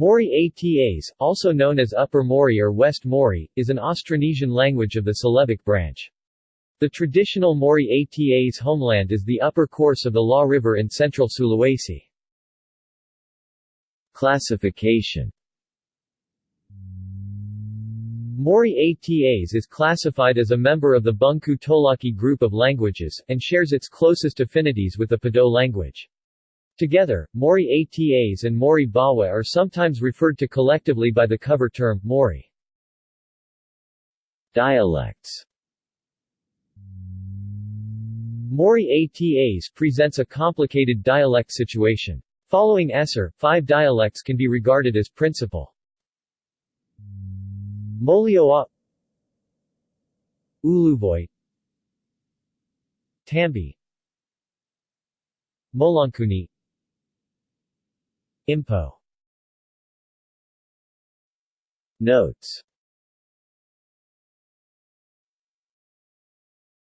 Mori Atas, also known as Upper Mori or West Mori, is an Austronesian language of the Celebic branch. The traditional Mori Atas homeland is the upper course of the Laa River in central Sulawesi. Classification Mori Atas is classified as a member of the Bungku Tolaki group of languages, and shares its closest affinities with the Padoe language. Together, Mori Atas and Mori Bawa are sometimes referred to collectively by the cover term, Mori. Dialects Mori Atas presents a complicated dialect situation. Following Esser, five dialects can be regarded as principal. Molioa Uluvoy Tambi Molankuni Impo Notes